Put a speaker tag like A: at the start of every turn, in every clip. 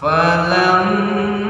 A: فلما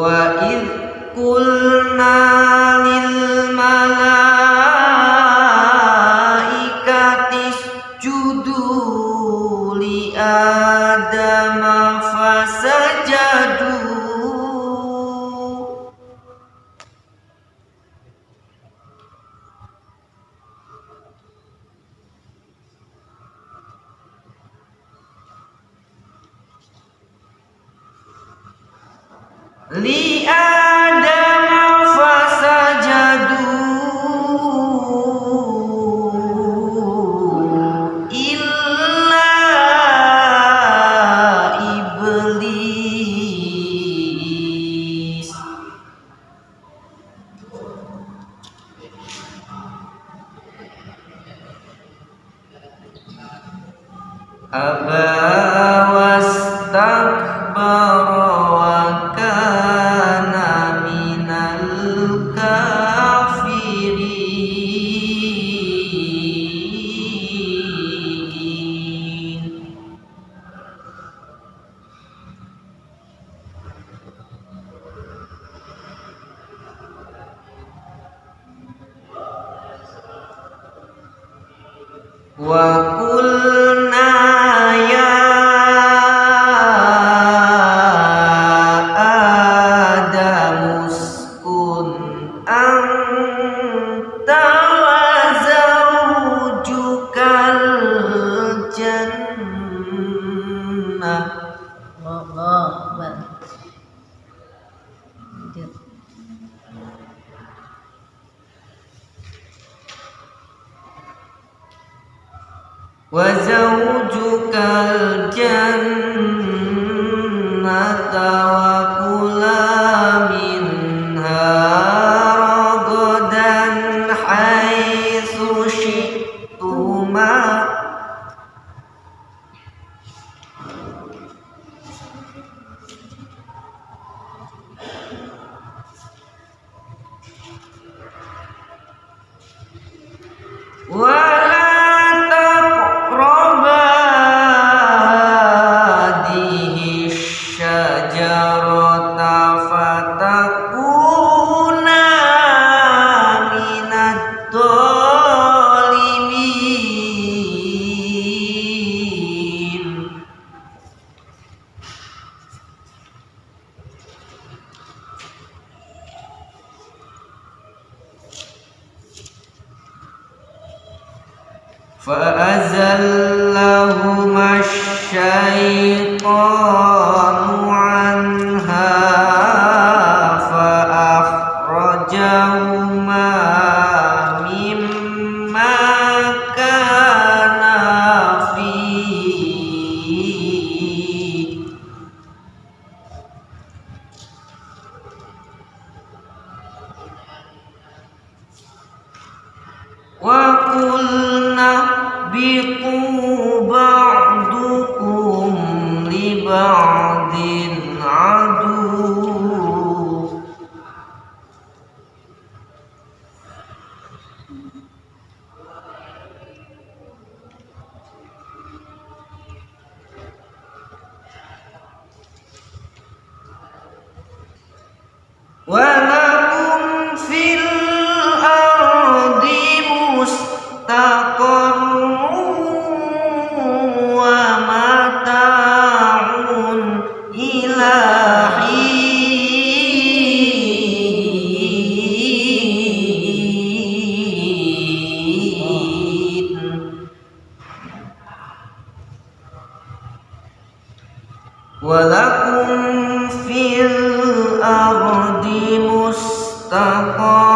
A: wa idh kulna lil li adama fasajadu illa iblis. Aba وكل وزوجك الجنة فأزلهما الشيطان. بعض عدو ولا ولكم في الأرض مستقر.